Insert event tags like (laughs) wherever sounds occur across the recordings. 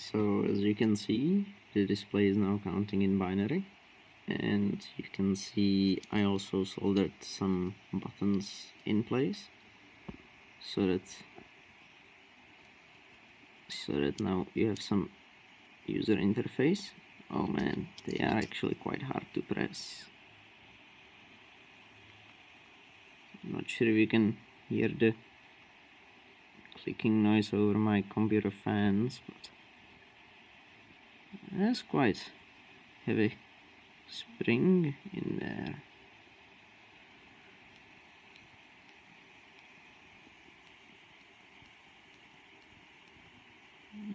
so as you can see the display is now counting in binary. And you can see I also soldered some buttons in place so that so that now you have some user interface. Oh man they are actually quite hard to press. I'm not sure if you can hear the clicking noise over my computer fans but that's quite heavy spring in there.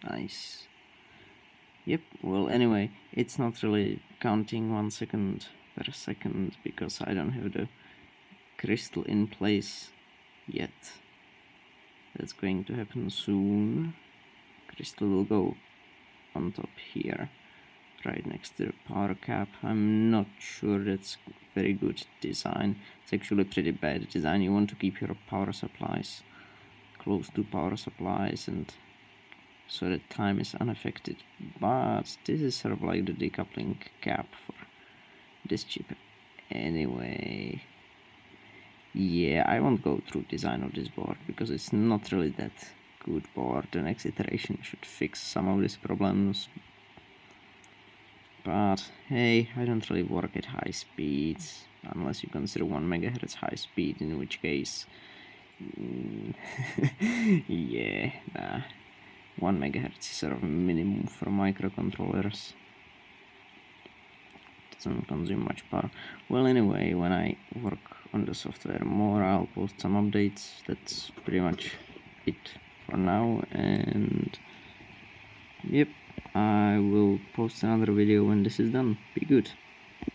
Nice. Yep well anyway it's not really counting one second per second because I don't have the crystal in place yet. That's going to happen soon. Crystal will go on top here right next to the power cap. I'm not sure that's very good design. It's actually pretty bad design. You want to keep your power supplies close to power supplies and so that time is unaffected. But this is sort of like the decoupling cap for this chip. Anyway yeah I won't go through design of this board because it's not really that good board the next iteration should fix some of these problems. But hey I don't really work at high speeds unless you consider 1 megahertz high speed in which case mm, (laughs) yeah nah. 1 megahertz is sort of minimum for microcontrollers. Doesn't consume much power. Well anyway when I work on the software more I'll post some updates. That's pretty much it for now and yep I will post another video when this is done. Be good